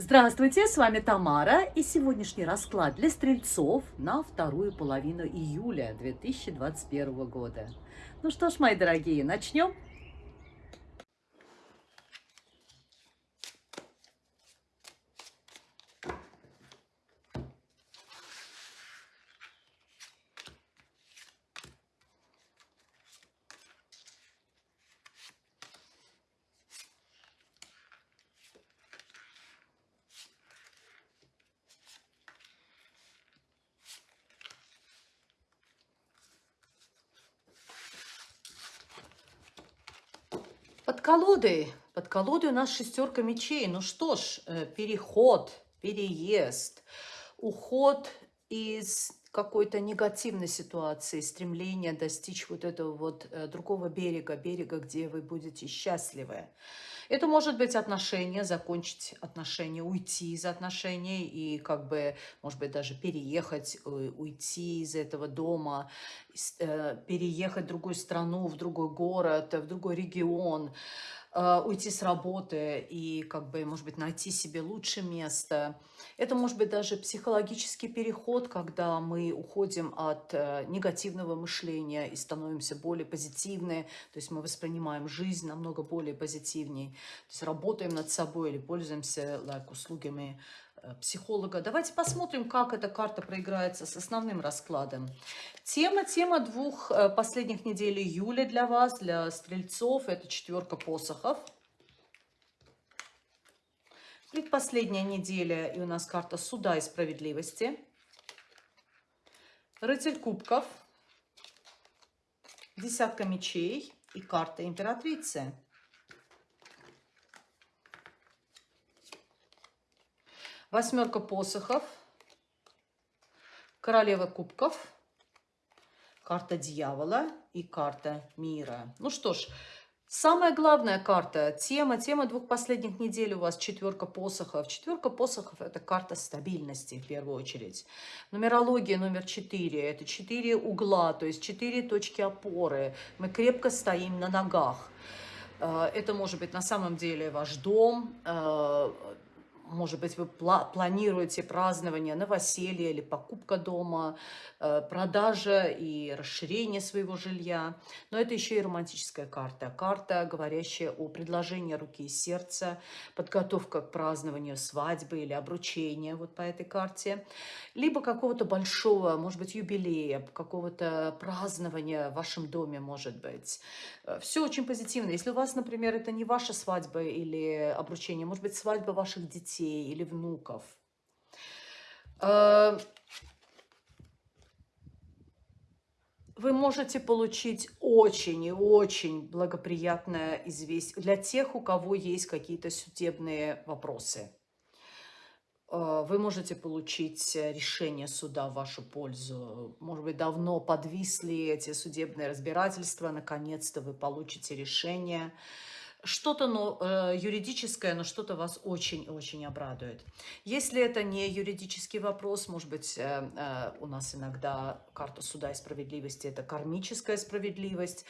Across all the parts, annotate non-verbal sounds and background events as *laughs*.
Здравствуйте, с вами Тамара и сегодняшний расклад для стрельцов на вторую половину июля 2021 года. Ну что ж, мои дорогие, начнем? Под колодой, под колодой у нас шестерка мечей. Ну что ж, э, переход, переезд, уход из какой-то негативной ситуации, стремление достичь вот этого вот э, другого берега, берега, где вы будете счастливы. Это может быть отношения, закончить отношения, уйти из отношений и как бы, может быть, даже переехать, э, уйти из этого дома, переехать в другую страну, в другой город, в другой регион, уйти с работы и, как бы, может быть, найти себе лучшее место. Это может быть даже психологический переход, когда мы уходим от э, негативного мышления и становимся более позитивны, то есть мы воспринимаем жизнь намного более позитивней, то есть работаем над собой или пользуемся like, услугами Э, психолога. Давайте посмотрим, как эта карта проиграется с основным раскладом. Тема, тема двух э, последних недель июля для вас, для стрельцов, это четверка посохов. Предпоследняя неделя, и у нас карта суда и справедливости. Рыцарь кубков, десятка мечей и карта императрицы. Восьмерка посохов, королева кубков, карта дьявола и карта мира. Ну что ж, самая главная карта, тема, тема двух последних недель у вас четверка посохов. Четверка посохов – это карта стабильности в первую очередь. Нумерология номер четыре – это четыре угла, то есть четыре точки опоры. Мы крепко стоим на ногах. Э, это может быть на самом деле ваш дом, э, может быть, вы планируете празднование новоселья или покупка дома, э, продажа и расширение своего жилья. Но это еще и романтическая карта. Карта, говорящая о предложении руки и сердца, подготовка к празднованию свадьбы или обручения вот по этой карте. Либо какого-то большого, может быть, юбилея, какого-то празднования в вашем доме, может быть. Э, Все очень позитивно. Если у вас, например, это не ваша свадьба или обручение, может быть, свадьба ваших детей, детей или внуков. Э, вы можете получить очень и очень благоприятное известие для тех, у кого есть какие-то судебные вопросы. Э, вы можете получить решение суда в вашу пользу. Может быть, давно подвисли эти судебные разбирательства. Наконец-то вы получите решение что-то ну, э, юридическое, но что-то вас очень-очень обрадует. Если это не юридический вопрос, может быть, э, э, у нас иногда карта суда и справедливости – это кармическая справедливость.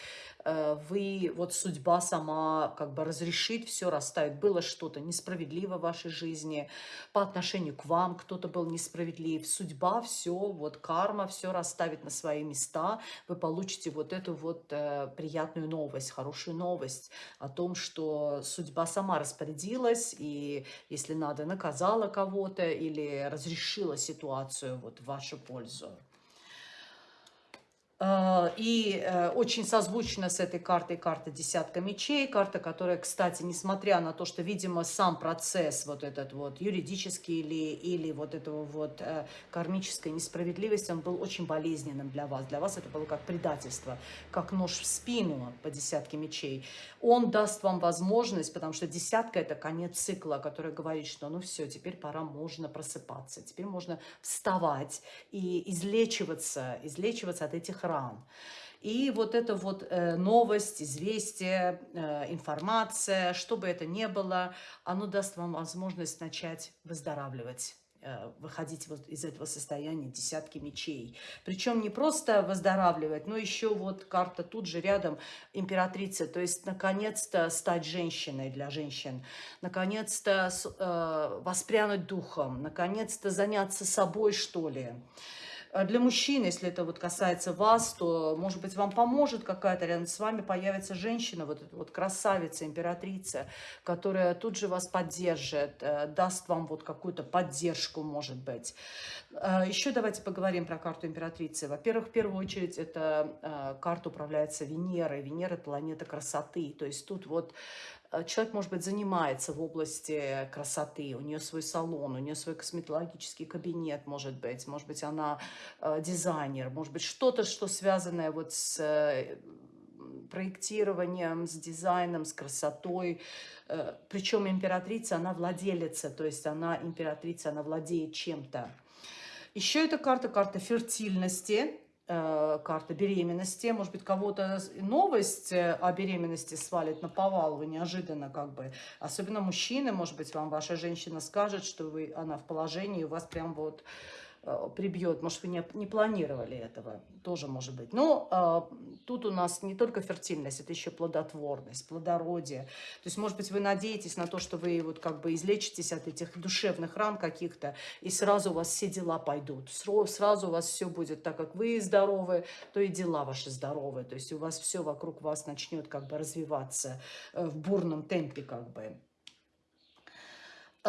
Вы, вот судьба сама как бы разрешит все, расставит. Было что-то несправедливо в вашей жизни, по отношению к вам кто-то был несправедлив. Судьба все, вот карма все расставит на свои места. Вы получите вот эту вот приятную новость, хорошую новость о том, что судьба сама распорядилась и, если надо, наказала кого-то или разрешила ситуацию вот в вашу пользу. А, и э, очень созвучно с этой картой карта десятка мечей, карта, которая, кстати, несмотря на то, что, видимо, сам процесс вот этот вот юридический или, или вот этого вот э, кармической несправедливости, он был очень болезненным для вас. Для вас это было как предательство, как нож в спину по десятке мечей. Он даст вам возможность, потому что десятка – это конец цикла, который говорит, что ну все, теперь пора, можно просыпаться, теперь можно вставать и излечиваться, излечиваться от этих ран. И вот эта вот э, новость, известие, э, информация, что бы это ни было, оно даст вам возможность начать выздоравливать. э, выходить вот из этого состояния десятки мечей. Причем не просто выздоравливать, но еще вот карта тут же рядом императрица. То есть, наконец-то стать женщиной для женщин. Наконец-то э, воспрянуть духом. Наконец-то заняться собой, что ли. А для мужчин, если это вот касается вас, то, может быть, вам поможет какая-то рядом с вами появится женщина, вот эта вот красавица, императрица, которая тут же вас поддержит, э, даст вам вот какую-то поддержку, может быть. А, Еще давайте поговорим про карту императрицы. Во-первых, в первую очередь, это э, карта управляется Венерой. Венера – планета красоты. То есть тут вот Э, человек, может быть, занимается в области красоты, у нее свой салон, у нее свой косметологический кабинет, может быть, может быть, она э, дизайнер, может быть, что-то, что связанное вот с э, проектированием, с дизайном, с красотой. Э, причем императрица, она владелица, то есть она императрица, она владеет чем-то. Еще эта карта, карта фертильности, Э, карта беременности, может быть, кого-то новость э, о беременности свалит на повал, вы неожиданно как бы, особенно мужчины, может быть, вам ваша женщина скажет, что вы, она в положении, у вас прям вот Э, прибьет. Может, вы не, не планировали этого. Тоже может быть. Но э, тут у нас не только фертильность, это еще плодотворность, плодородие. То есть, может быть, вы надеетесь на то, что вы вот как бы излечитесь от этих душевных ран каких-то, и сразу у вас все дела пойдут. Сразу у вас все будет так, как вы здоровы, то и дела ваши здоровы. То есть, у вас все вокруг вас начнет как бы развиваться э, в бурном темпе как бы.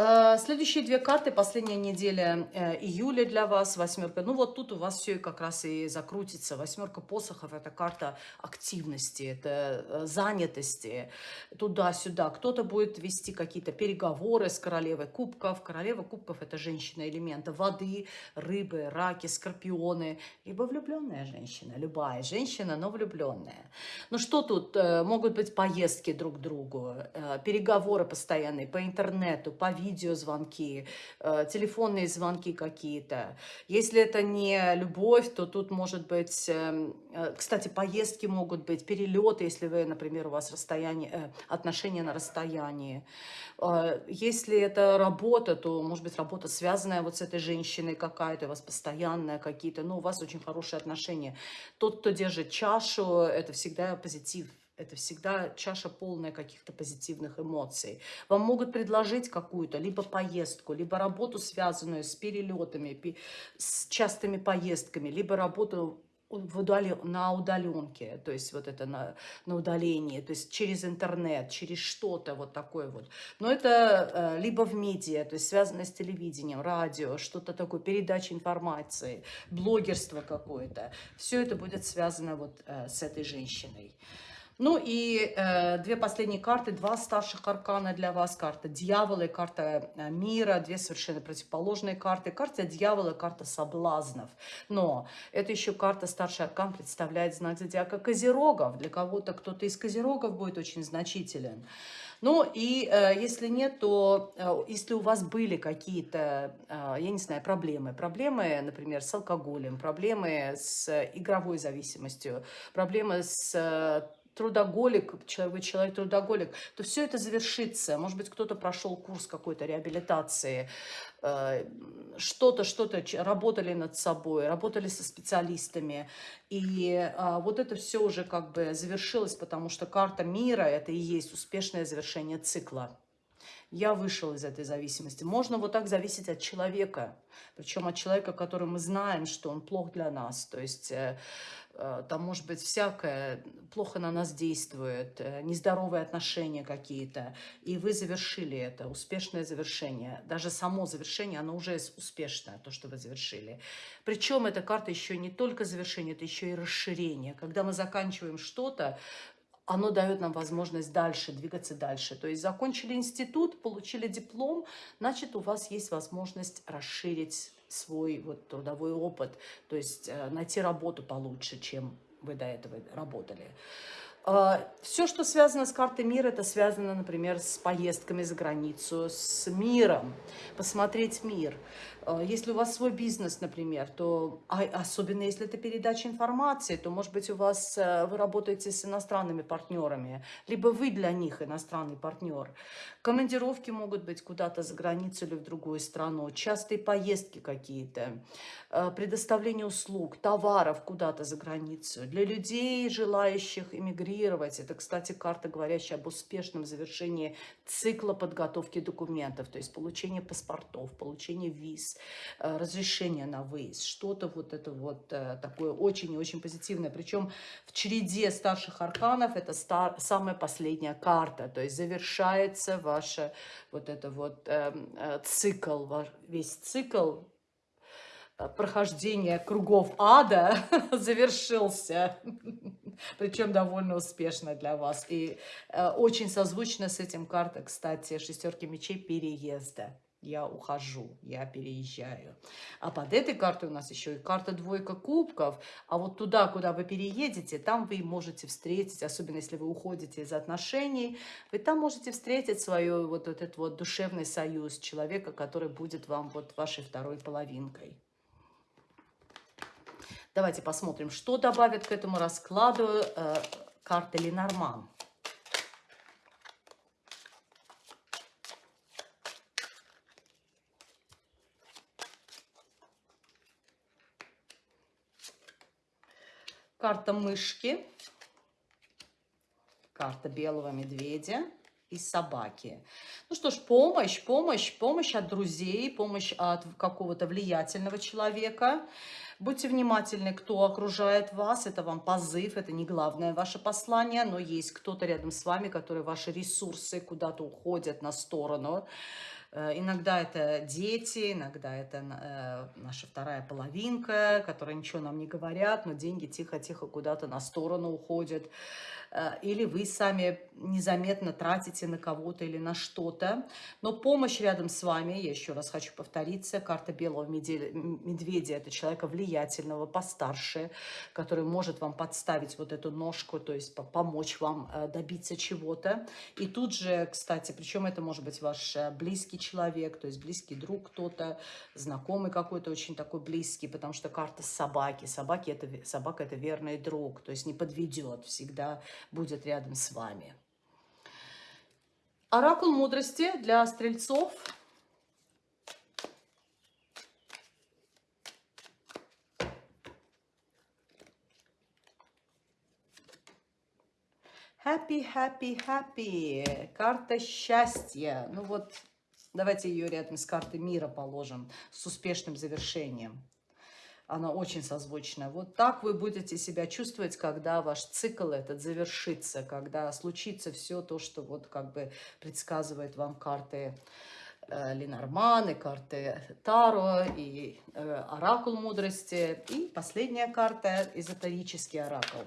Э, следующие две карты, последняя неделя э, июля для вас, восьмерка. Ну вот тут у вас все как раз и закрутится. Восьмерка посохов – это карта активности, это э, занятости, туда-сюда. Кто-то будет вести какие-то переговоры с королевой кубков. Королева кубков – это женщина элемента воды, рыбы, раки, скорпионы. Либо влюбленная женщина, любая женщина, но влюбленная. Ну что тут? Могут быть поездки друг к другу, переговоры постоянные по интернету, по видео видеозвонки, э, телефонные звонки какие-то. Если это не любовь, то тут может быть, эм, э, кстати, поездки могут быть, перелеты, если вы, например, у вас расстояние, э, отношения на расстоянии. Если это работа, то, может быть, работа связанная вот с этой женщиной какая-то, у вас постоянная какие-то, но у вас очень хорошие отношения. Тот, кто держит чашу, это всегда позитив это всегда чаша полная каких-то позитивных эмоций. Вам могут предложить какую-то либо поездку, либо работу, связанную с перелетами, с частыми поездками, либо работу в удали, на удаленке, то есть вот это на, на удалении, то есть через интернет, через что-то вот такое вот. Но это э, либо в медиа, то есть связано с телевидением, радио, что-то такое, передача информации, блогерство какое-то. Все это будет связано вот э, с этой женщиной. Ну и э, две последние карты, два старших аркана для вас. Карта дьявола и карта э, мира, две совершенно противоположные карты. Карта дьявола, карта соблазнов. Но это еще карта старший аркан представляет знак зодиака Козерогов. Для кого-то кто-то из Козерогов будет очень значителен. Ну и э, если нет, то э, если у вас были какие-то, э, я не знаю, проблемы, проблемы, например, с алкоголем, проблемы с игровой зависимостью, проблемы с э, трудоголик, человек, человек трудоголик, то все это завершится. Может быть, кто-то прошел курс какой-то реабилитации, э, что-то, что-то, работали над собой, работали со специалистами. И а, вот это все уже как бы завершилось, потому что карта мира – это и есть успешное завершение цикла. Я вышел из этой зависимости. Можно вот так зависеть от человека, причем от человека, который мы знаем, что он плох для нас. То есть э, Э, там может быть всякое, плохо на нас действует, э, нездоровые отношения какие-то, и вы завершили это, успешное завершение. Даже само завершение, оно уже успешное, то, что вы завершили. Причем эта карта еще не только завершение, это еще и расширение. Когда мы заканчиваем что-то, оно дает нам возможность дальше, двигаться дальше. То есть закончили институт, получили диплом, значит, у вас есть возможность расширить свой вот трудовой опыт, то есть э, найти работу получше, чем вы до этого работали. А, Все, что связано с картой мира, это связано, например, с поездками за границу, с миром, посмотреть мир. А, если у вас свой бизнес, например, то, а особенно если это передача информации, то, может быть, у вас, э, вы работаете с иностранными партнерами, либо вы для них иностранный партнер. Командировки могут быть куда-то за границу или в другую страну, частые поездки какие-то, э, предоставление услуг, товаров куда-то за границу. Для людей, желающих эмигрировать, это, кстати, карта, говорящая об успешном завершении цикла подготовки документов, то есть получение паспортов, получение виз, Э, разрешение на выезд, что-то вот это вот э, такое очень и очень позитивное. Причем в череде старших арканов это стар, самая последняя карта, то есть завершается ваша вот это вот э, э, цикл, весь цикл э, прохождения кругов ада *laughs* завершился, *laughs* причем довольно успешно для вас. И э, очень созвучно с этим карта, кстати, шестерки мечей переезда я ухожу, я переезжаю. А под этой картой у нас еще и карта двойка кубков. А вот туда, куда вы переедете, там вы можете встретить, особенно если вы уходите из отношений, вы там можете встретить свой вот этот вот душевный союз человека, который будет вам вот вашей второй половинкой. Давайте посмотрим, что добавит к этому раскладу э, карта Ленорман. Карта мышки, карта белого медведя и собаки. Ну что ж, помощь, помощь, помощь от друзей, помощь от какого-то влиятельного человека. Будьте внимательны, кто окружает вас, это вам позыв, это не главное ваше послание, но есть кто-то рядом с вами, который ваши ресурсы куда-то уходят на сторону. Э, иногда это дети, иногда это э, наша вторая половинка, которые ничего нам не говорят, но деньги тихо-тихо куда-то на сторону уходят. Э, или вы сами незаметно тратите на кого-то или на что-то. Но помощь рядом с вами, я еще раз хочу повториться, карта белого медведя – это человека влиятельного, постарше, который может вам подставить вот эту ножку, то есть помочь вам добиться чего-то. И тут же, кстати, причем это может быть ваш э, близкий человек, то есть близкий друг кто-то, знакомый какой-то очень такой близкий, потому что карта собаки. Собаки это, собака – это верный друг, то есть не подведет, всегда будет рядом с вами. Оракул мудрости для стрельцов. Happy, happy, happy. Карта счастья. Ну вот, давайте ее рядом с картой мира положим, с успешным завершением она очень созвучная. Вот так вы будете себя чувствовать, когда ваш цикл этот завершится, когда случится все то, что вот как бы предсказывает вам карты э, Ленорман, и карты Таро, и э, Оракул мудрости, и последняя карта – эзотерический оракул.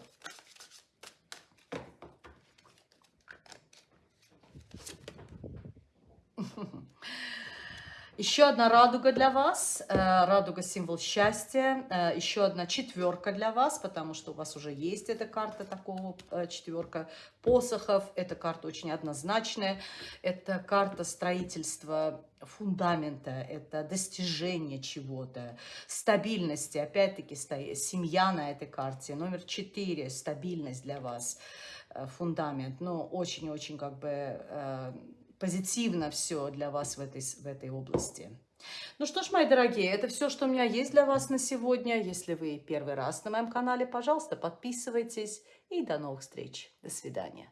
Еще одна радуга для вас. Э, радуга – символ счастья. Э, еще одна четверка для вас, потому что у вас уже есть эта карта такого э, четверка посохов. Эта карта очень однозначная. Это карта строительства фундамента, это достижение чего-то, стабильности. Опять-таки, семья на этой карте. Номер четыре – стабильность для вас, фундамент. Ну, очень-очень как бы позитивно все для вас в этой, в этой области. Ну что ж, мои дорогие, это все, что у меня есть для вас на сегодня. Если вы первый раз на моем канале, пожалуйста, подписывайтесь. И до новых встреч. До свидания.